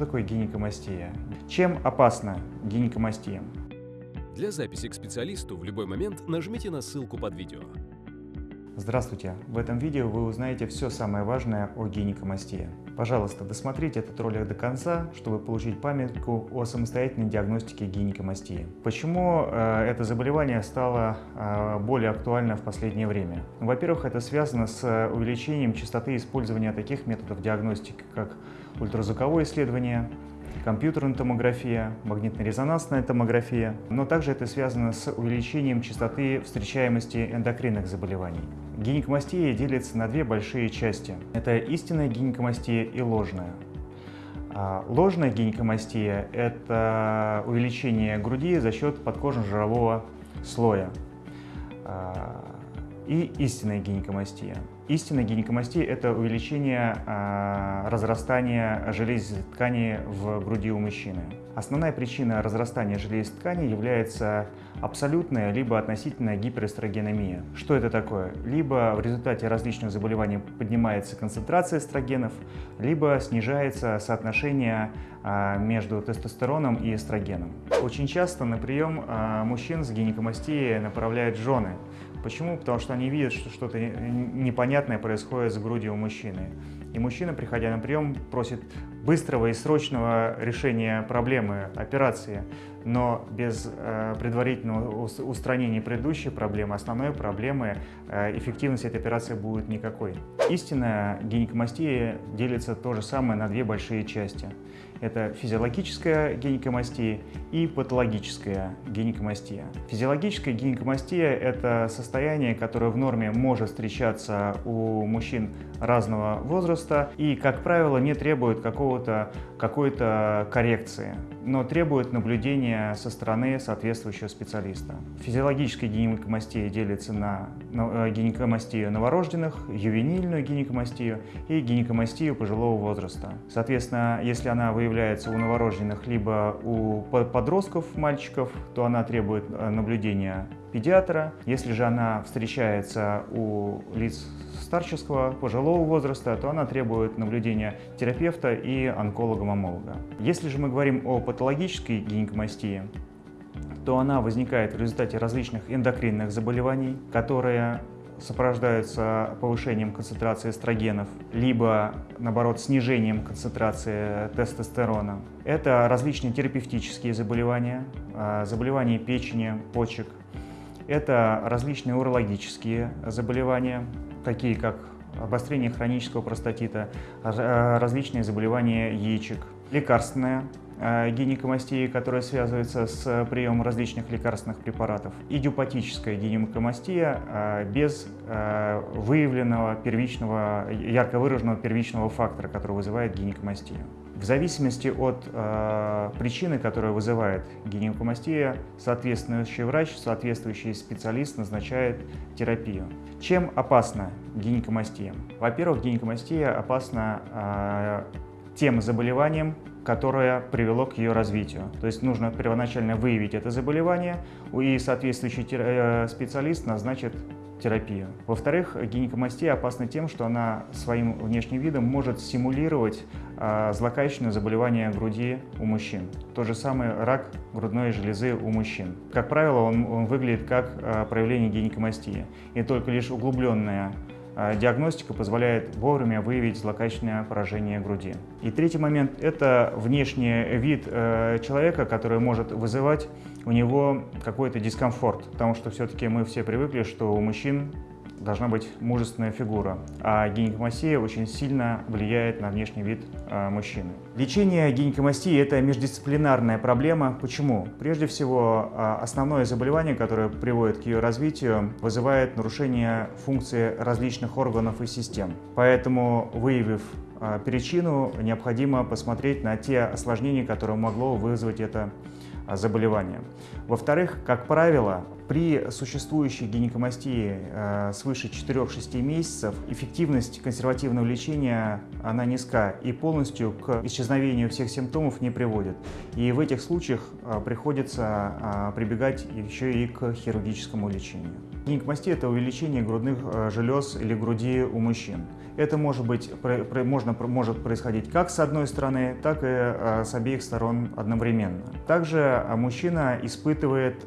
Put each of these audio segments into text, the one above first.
такое гинекомастия? Чем опасна гинекомастия? Для записи к специалисту в любой момент нажмите на ссылку под видео. Здравствуйте! В этом видео вы узнаете все самое важное о гинекомастии. Пожалуйста, досмотрите этот ролик до конца, чтобы получить памятку о самостоятельной диагностике гинекомастии. Почему э, это заболевание стало э, более актуально в последнее время? Во-первых, это связано с увеличением частоты использования таких методов диагностики, как ультразвуковое исследование, компьютерная томография, магнитно-резонансная томография, но также это связано с увеличением частоты встречаемости эндокринных заболеваний. Гинекомастия делится на две большие части. Это истинная гинекомастия и ложная. А ложная гинекомастия – это увеличение груди за счет подкожно-жирового слоя. И истинная гинекомастия. Истинная гинекомастия – это увеличение э, разрастания железистой ткани в груди у мужчины. Основная причина разрастания железистой ткани является абсолютная либо относительная гиперэстрогеномия. Что это такое? Либо в результате различных заболеваний поднимается концентрация эстрогенов, либо снижается соотношение э, между тестостероном и эстрогеном. Очень часто на прием э, мужчин с гинекомастией направляют жены, Почему? Потому что они видят, что что-то непонятное происходит с грудью у мужчины. И мужчина, приходя на прием, просит быстрого и срочного решения проблемы, операции, но без э, предварительного устранения предыдущей проблемы, основной проблемы, э, эффективность этой операции будет никакой. Истинная гинекомастия делится то же самое на две большие части. Это физиологическая гинекомастия и патологическая гинекомастия. Физиологическая гинекомастия – это состояние, которое в норме может встречаться у мужчин разного возраста и, как правило, не требует какого-то какой-то коррекции, но требует наблюдения со стороны соответствующего специалиста. Физиологическая гинекомастия делится на э, гинекомастию новорожденных, ювенильную гинекомастию и гинекомастию пожилого возраста. Соответственно, если она выявляется у новорожденных либо у подростков, мальчиков, то она требует э, наблюдения педиатра. Если же она встречается у лиц старческого, пожилого возраста, то она требует наблюдения терапевта и онколога-мамолога. Если же мы говорим о патологической гинекомастии, то она возникает в результате различных эндокринных заболеваний, которые сопровождаются повышением концентрации эстрогенов, либо, наоборот, снижением концентрации тестостерона. Это различные терапевтические заболевания, а, заболевания печени, почек. Это различные урологические заболевания, такие как обострение хронического простатита, э, различные заболевания яичек, лекарственная э, гинекомастия, которая связывается с приемом различных лекарственных препаратов, идиопатическая гинекомастия э, без выявленного первичного, ярко выраженного первичного фактора, который вызывает гинекомастию. В зависимости от э, причины, которая вызывает гинекомастия, соответствующий врач, соответствующий специалист назначает терапию. Чем опасна гинекомастия? Во-первых, гинекомастия опасна э, тем заболеванием, которое привело к ее развитию. То есть нужно первоначально выявить это заболевание, и соответствующий э, специалист назначит терапию. Во-вторых, гинекомастия опасна тем, что она своим внешним видом может симулировать э, злокачественное заболевание груди у мужчин. То же самое рак грудной железы у мужчин. Как правило, он, он выглядит как э, проявление гинекомастии. И только лишь углубленная а диагностика позволяет вовремя выявить злокачественное поражение груди. И третий момент – это внешний вид э, человека, который может вызывать у него какой-то дискомфорт, потому что все-таки мы все привыкли, что у мужчин должна быть мужественная фигура, а гинекомастия очень сильно влияет на внешний вид э, мужчины. Лечение гинекомастии – это междисциплинарная проблема. Почему? Прежде всего, э, основное заболевание, которое приводит к ее развитию, вызывает нарушение функции различных органов и систем. Поэтому, выявив э, причину, необходимо посмотреть на те осложнения, которые могло вызвать это заболевания. Во-вторых, как правило, При существующей гинекомастии э, свыше 4-6 месяцев эффективность консервативного лечения она низка и полностью к исчезновению всех симптомов не приводит. И в этих случаях э, приходится э, прибегать еще и к хирургическому лечению. Гинекомастия – это увеличение грудных желез или груди у мужчин. Это может, быть, можно, может происходить как с одной стороны, так и с обеих сторон одновременно. Также мужчина испытывает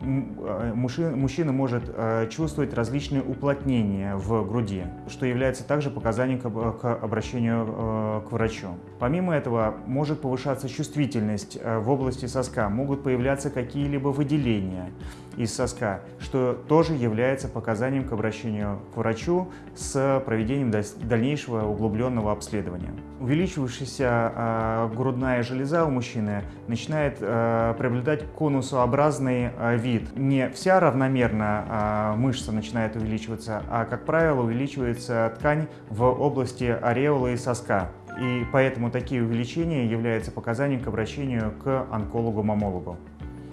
мужчина, мужчина может чувствовать различные уплотнения в груди, что является также показанием к обращению к врачу. Помимо этого, может повышаться чувствительность в области соска, могут появляться какие-либо выделения из соска, что тоже является показанием к обращению к врачу с проведением дальнейшего углубленного обследования. Увеличивающаяся э, грудная железа у мужчины начинает э, приобретать конусообразный э, вид. Не вся равномерно мышца начинает увеличиваться, а, как правило, увеличивается ткань в области ореолы и соска. И поэтому такие увеличения являются показанием к обращению к онкологу-мамологу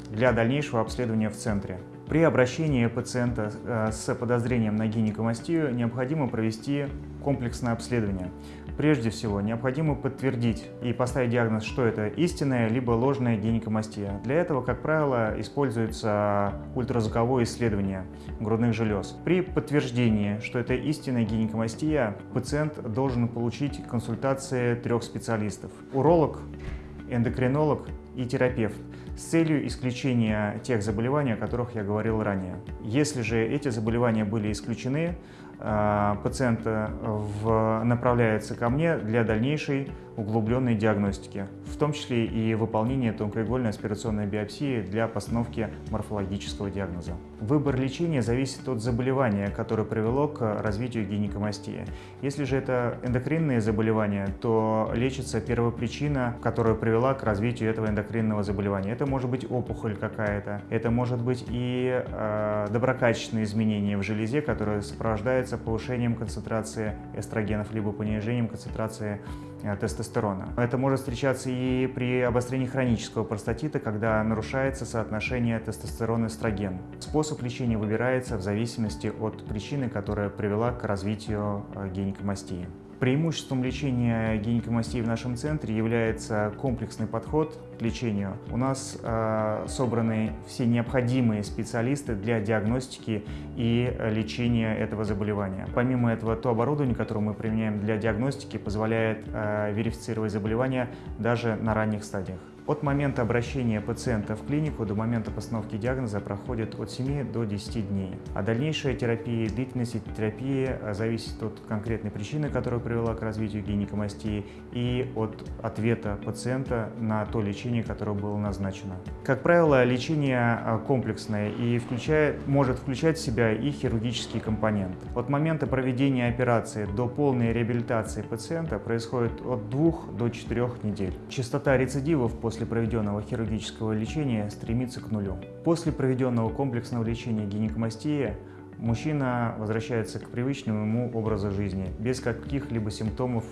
для дальнейшего обследования в центре. При обращении пациента э, с подозрением на гинекомастию необходимо провести комплексное обследование. Прежде всего, необходимо подтвердить и поставить диагноз, что это истинная либо ложная гинекомастия. Для этого, как правило, используется ультразвуковое исследование грудных желез. При подтверждении, что это истинная гинекомастия, пациент должен получить консультации трех специалистов. Уролог, эндокринолог и терапевт с целью исключения тех заболеваний, о которых я говорил ранее. Если же эти заболевания были исключены, а, пациент э, направляется ко мне для дальнейшей углубленной диагностики, в том числе и выполнение тонкоигольной аспирационной биопсии для постановки морфологического диагноза. Выбор лечения зависит от заболевания, которое привело к развитию гинекомастии. Если же это эндокринные заболевания, то лечится первопричина, которая привела к развитию этого эндокринного заболевания. Это может быть опухоль какая-то, это может быть и э, доброкачественные изменения в железе, которые сопровождаются повышением концентрации эстрогенов либо понижением концентрации тестостерона. Это может встречаться и при обострении хронического простатита, когда нарушается соотношение тестостерон-эстроген. Способ лечения выбирается в зависимости от причины, которая привела к развитию э, гинекомастии. Преимуществом лечения гинекомастии в нашем центре является комплексный подход к лечению. У нас э, собраны все необходимые специалисты для диагностики и лечения этого заболевания. Помимо этого, то оборудование, которое мы применяем для диагностики, позволяет э, верифицировать заболевания даже на ранних стадиях. От момента обращения пациента в клинику до момента постановки диагноза проходит от 7 до 10 дней. А дальнейшая терапия, длительность терапии э, зависит от конкретной причины, которая привела к развитию гинекомастии и от ответа пациента на то лечение, которое было назначено. Как правило, лечение э, комплексное и включает, может включать в себя и хирургический компонент. От момента проведения операции до полной реабилитации пациента происходит от 2 до 4 недель. Частота рецидивов после после проведенного хирургического лечения стремится к нулю. После проведенного комплексного лечения гинекомастии мужчина возвращается к привычному ему образу жизни, без каких-либо симптомов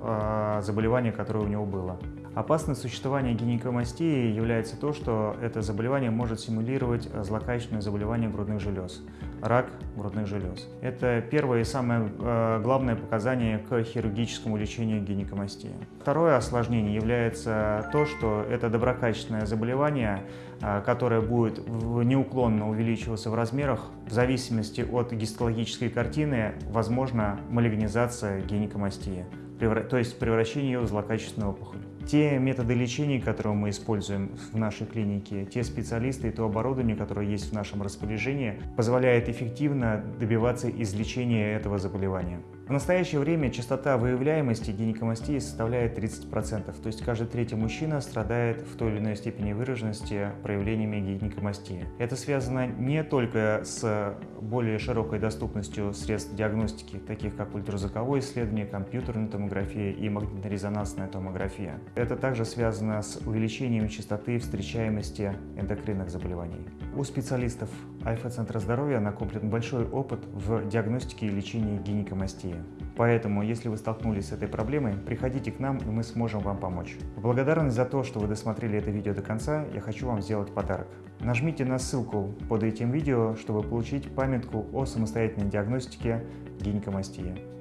э, заболевания, которое у него было. Опасность существования гинекомастии является то, что это заболевание может симулировать злокачественное заболевание грудных желез, рак грудных желез. Это первое и самое э, главное показание к хирургическому лечению гинекомастии. Второе осложнение является то, что это доброкачественное заболевание, э, которое будет неуклонно увеличиваться в размерах. В зависимости от гистологической картины возможна малигнизация гинекомастии, то есть превращение ее в злокачественную опухоль. Те методы лечения, которые мы используем в нашей клинике, те специалисты и то оборудование, которое есть в нашем распоряжении, позволяет эффективно добиваться излечения этого заболевания. В настоящее время частота выявляемости гинекомастии составляет 30%, то есть каждый третий мужчина страдает в той или иной степени выраженности проявлениями гинекомастии. Это связано не только с более широкой доступностью средств диагностики, таких как ультразвуковое исследование, компьютерная томография и магнитно-резонансная томография. Это также связано с увеличением частоты встречаемости эндокринных заболеваний. У специалистов Альфа-центра здоровья накоплен большой опыт в диагностике и лечении гинекомастии. Поэтому, если вы столкнулись с этой проблемой, приходите к нам, и мы сможем вам помочь. В благодарность за то, что вы досмотрели это видео до конца, я хочу вам сделать подарок. Нажмите на ссылку под этим видео, чтобы получить памятку о самостоятельной диагностике гинекомастии.